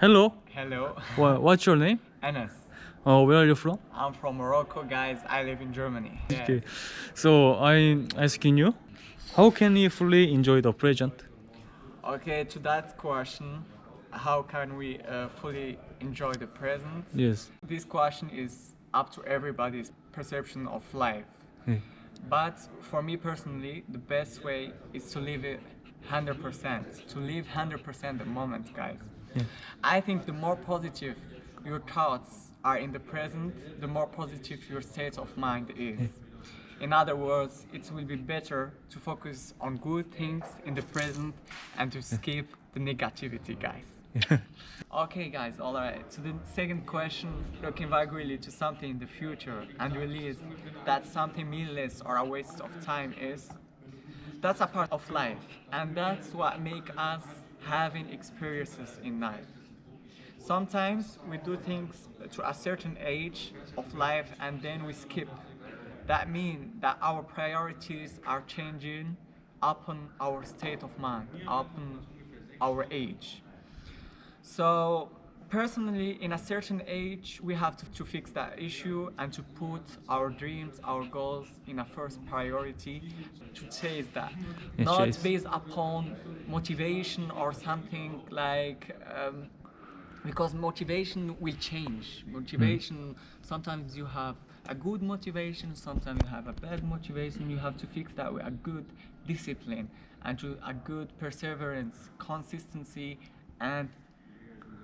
Hello. Hello, Wha- What's your name? Anas. Uh, where are you from? I'm from Morocco, guys. I live in Germany. Yes. Okay. So I'm asking you, how can we fully enjoy the present? Okay, to that question, how can we uh, fully enjoy the present? Yes. This question is up to everybody's perception of life. 네. But for me personally, the best way is to live it 100%. To live 100% the moment, guys. Yeah. I think the more positive your thoughts are in the present, the more positive your state of mind is. In other words, it will be better to focus on good things in the present and to skip the negativity, guys. Okay, guys, alright. So the second question, looking back really to something in the future and realize that something meaningless or a waste of time is, that's a part of life, and that's what make us having experiences in life. Sometimes we do things to a certain age of life and then we skip. That means that our priorities are changing upon our state of mind, upon our age. So personally, in a certain age, we have to, to fix that issue and to put our dreams, our goals in a first priority to chase that. Yes, Not chase. based upon motivation or something like um, because motivation will change. Motivation, sometimes you have a good motivation, sometimes you have a bad motivation. You have to fix that with a good discipline and to a good perseverance, consistency, and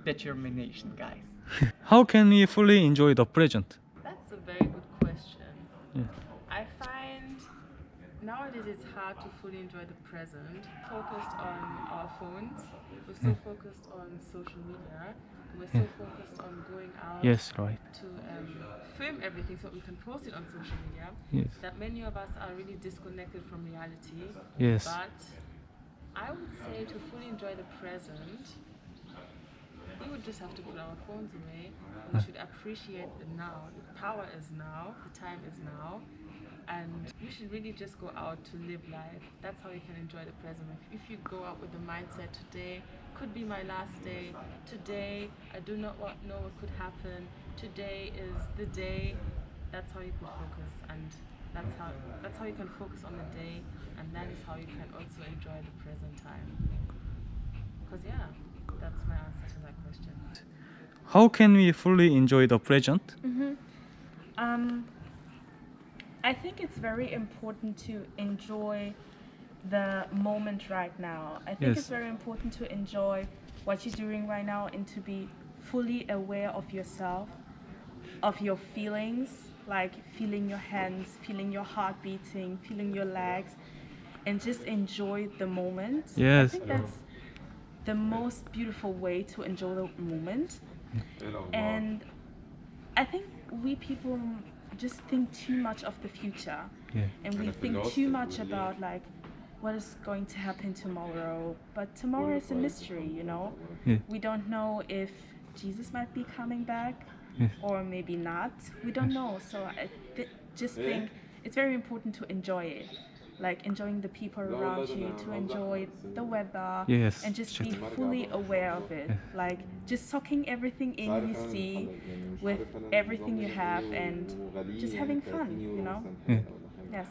determination, guys. How can we fully enjoy the present? That's a very good question. Yeah. I find nowadays it's hard to fully enjoy the present. Focused on our phones, we're so focused on social media, we're so focused on going out Yes, right. to um, film everything so we can post it on social media. Yes. That many of us are really disconnected from reality. Yes. But I would say to fully enjoy the present, we would just have to put our phones away. We should appreciate the now. The power is now. The time is now. And we should really just go out to live life. That's how you can enjoy the present. If, if you go out with the mindset today could be my last day. Today I do not wa- know what could happen. Today is the day. That's how you can focus, and that's how that's how you can focus on the day, and that is how you can also enjoy the present time. Because yeah, that's my answer to that question. How can we fully enjoy the present? Um, I think it's very important to enjoy the moment right now. I think Yes. it's very important to enjoy what you're doing right now and to be fully aware of yourself, of your feelings, like feeling your hands, feeling your heart beating, feeling your legs, and just enjoy the moment. I Yes. think that's the most beautiful way to enjoy the moment. And I think we people just think too much of the future. Yeah. And we think too much about like what is going to happen tomorrow. But tomorrow is a mystery, you know? Yeah. We don't know if Jesus might be coming back Yes. or maybe not. We don't know. So I th- just think it's very important to enjoy it. Like enjoying the people around you, to enjoy the weather, Yes, and just sure. be fully aware of it. Like just soaking everything in you see with everything you have and just having fun, you know? Yeah. Yes.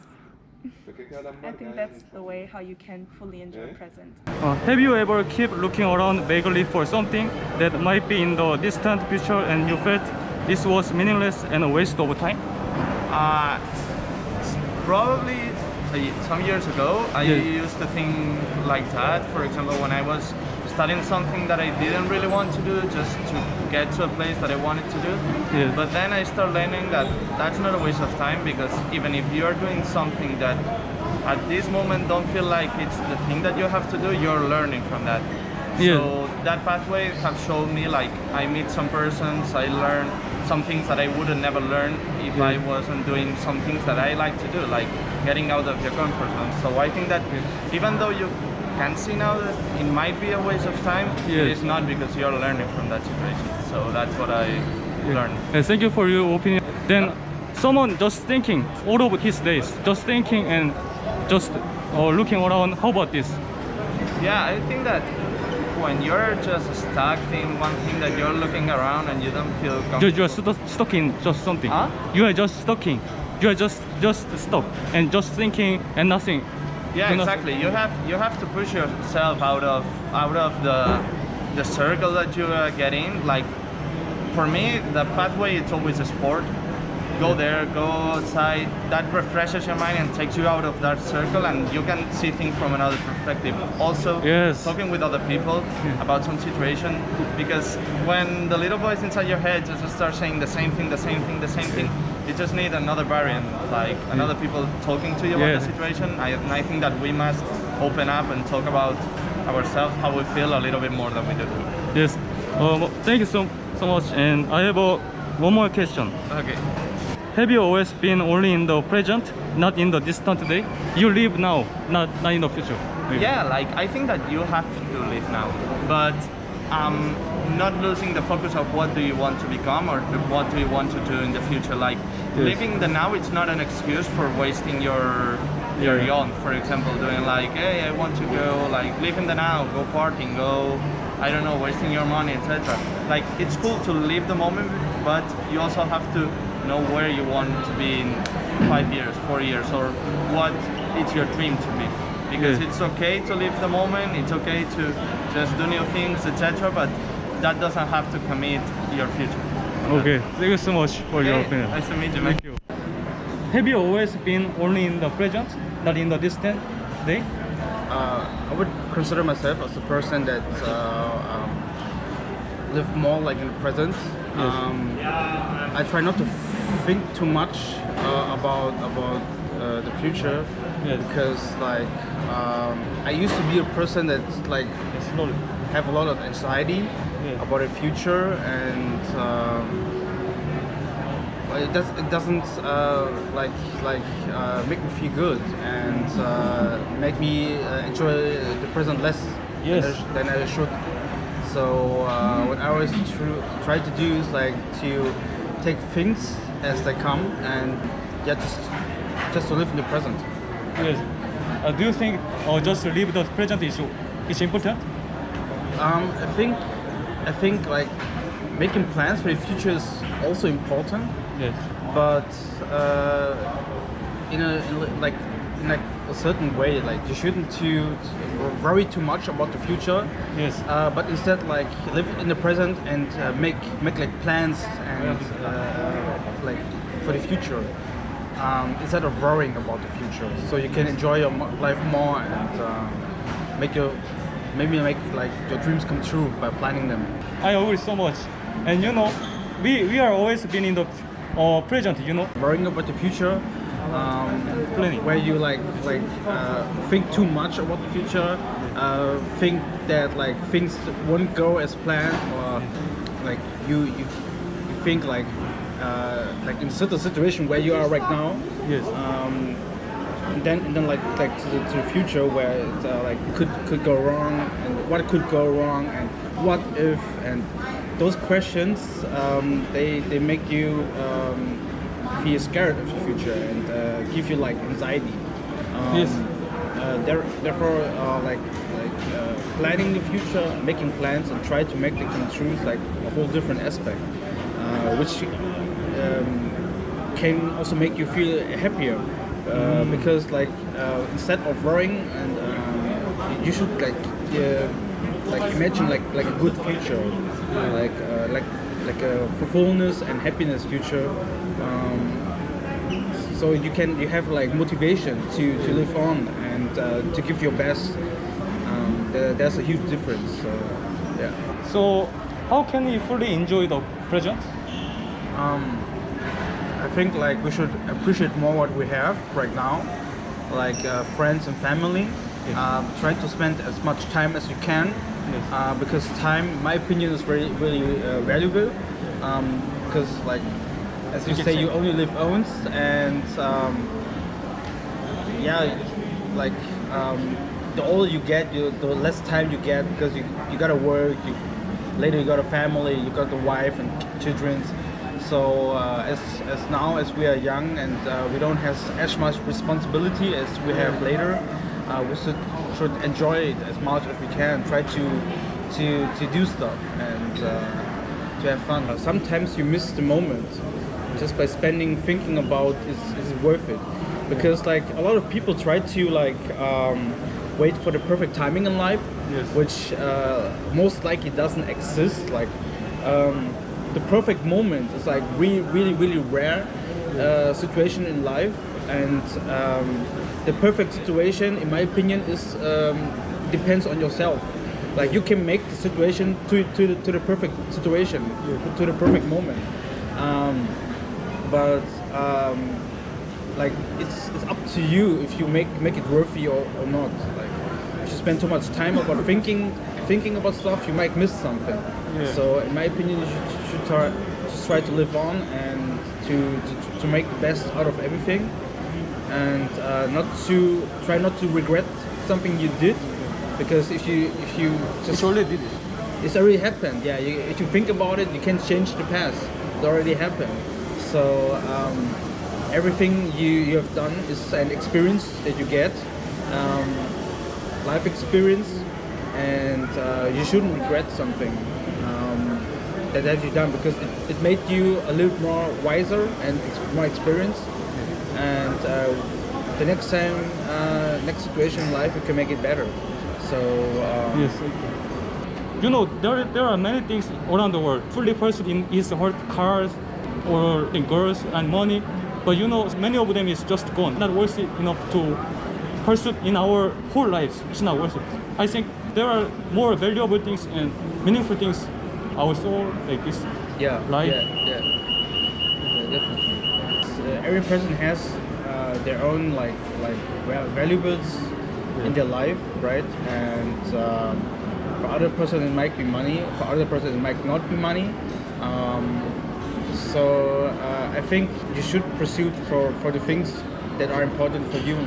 I think that's the way how you can fully enjoy present. Uh, have you ever keep looking around vaguely for something that might be in the distant future and you felt this was meaningless and a waste of time? Uh, probably some years ago, I Yeah. used to think like that. For example, when I was studying something that I didn't really want to do, just to get to a place that I wanted to do. Yeah. But then I started learning that that's not a waste of time because even if you're doing something that at this moment don't feel like it's the thing that you have to do, you're learning from that. Yeah. So that pathway have shown me like I meet some persons, I learn some things that I would have never learned if I wasn't doing some things that I like to do, like getting out of your comfort zone. So I think that even though you can see now that it might be a waste of time, Yeah. it is not because you're learning from that situation. So that's what I learned. Uh, thank you for your opinion. Then someone just thinking all of his days, just thinking and just uh, looking around. How about this? Yeah, I think that when you're just stuck in one thing that you're looking around and you don't feel comfortable. you are stuck, in just something. Huh? You are just stuck in. You are just just stuck and just thinking and nothing. Yeah, not- exactly. You have you have to push yourself out of out of the the circle that you uh, get in. Like for me, the pathway it's always a sport. Go there, go outside. That refreshes your mind and takes you out of that circle, and you can see things from another perspective. Also, Yes. talking with other people about some situation, because when the little voice inside your head just start saying the same thing, the same thing, the same thing, you just need another variant, like another people talking to you about the situation. I, and I think that we must open up and talk about ourselves, how we feel a little bit more than we do. Yes. Um, thank you so so much. And I have a, one more question. Okay. Have you always been only in the present, not in the distant day? You live now, not not in the future. Yeah, like I think that you have to live now, but um, not losing the focus of what do you want to become or what do you want to do in the future. Like Yes. living the now, it's not an excuse for wasting your your Yeah. young. For example, doing like, hey, I want to go like live in the now, go partying, go, I don't know, wasting your money, etc. Like it's cool to live the moment, but you also have to know where you want to be in five years, four years, or what it's your dream to be because Yeah. it's okay to live the moment it's okay to just do new things etc but that doesn't have to commit your future Okay. Thank you so much for your opinion. nice to meet you man. Thank you. Have you always been only in the present, not in the distant day? uh, I would consider myself as a person that uh, um, live more like in the present. Yes. Um, I try not to think too much uh, about about uh, the future Yes. because like um, I used to be a person that like have a lot of anxiety about the future and um, it does it doesn't uh, like like uh, make me feel good and uh, make me uh, enjoy the present less Yes. than, I, than I should. So uh, what I always try to do is like to take things as they come and yeah just just to live in the present. Yes. Uh, do you think uh, just to live the present is is important? Um, I think I think like making plans for the future is also important. Yes. but uh, in a in like in like a certain way like you shouldn't too worry too much about the future Yes. uh, but instead like live in the present and uh, make make like plans and uh, for the future um, instead of worrying about the future so you can enjoy your life more and uh, make your maybe make like your dreams come true by planning them I agree so much. And you know, we we are always been in the uh, present. You know. worrying about the future um, Planning. where you like like uh, think too much about the future uh, think that like things won't go as planned or like you you, you think like uh, like in certain situation where you are right now Yes. um, and then and then like like to the, to the future where it uh, like could could go wrong and what could go wrong and what if and those questions um, they they make you um, feel scared of the future and uh, give you like anxiety. Um, Yes. Uh, there, therefore, uh, like like uh, planning the future, making plans, and try to make the come true like a whole different aspect, uh, which um, can also make you feel happier uh, because like uh, instead of worrying and um, you should like uh, like imagine like like a good future like uh, like like a fullness and happiness future um, so you can you have like motivation to, to live on and uh, to give your best um, a huge difference so yeah So how can you fully enjoy the present? um, I think like we should appreciate more what we have right now, like uh, friends and family. Um, try to spend as much time as you can, uh, because time, my opinion, is very really uh, valuable. Um, because like as you say, you only live once, and um, yeah, like um, the older you get, you, the less time you get because you, you gotta work. You, later you got a family, you got the wife and children. So uh, as, as now as we are young and uh, we don't have as much responsibility as we have later, uh, we should should enjoy it as much as we can. Try to to, to do stuff and uh, to have fun. Sometimes you miss the moment just by spending thinking about is, is it worth it because like a lot of people try to like um, wait for the perfect timing in life Yes. which uh, most likely doesn't exist like um, the perfect moment is like really really really rare uh, situation in life. And um, the perfect situation in my opinion is um, depends on yourself. Like you can make the situation to, to, the, to the perfect situation to the perfect moment. Um, but um, like it's it's up to you if you make make it worthy or, or not. Like you spend too much time about thinking thinking about stuff you might miss something Yeah. so in my opinion you should, should try, just try to live on and to, to, to make the best out of everything and uh, not to try not to regret something you did because if you if you just It's already did it. it's already happened. Yeah, you, if you think about it, you can't change the past. It already happened. So um, everything you, you have done is an experience that you get, um, life experience, and uh, you shouldn't regret something um, that have you done because it, it made you a little more wiser and more experienced. And uh, the next time, uh, next situation in life, you can make it better. So um, Yes. You know, there, there are many things around the world. Fully pursued in is hurt cars or in girls and money. But you know, many of them is just gone. Not worth it enough to pursue in our whole lives. It's not worth it. I think there are more valuable things and meaningful things our soul like this. Yeah, Life. Yeah, yeah, yeah definitely. Uh, every person has uh, their own like like val- valuables in their life, right? And um, for other person it might be money. For other person it might not be money. Um, so uh, I think you should pursue for for the things that are important for you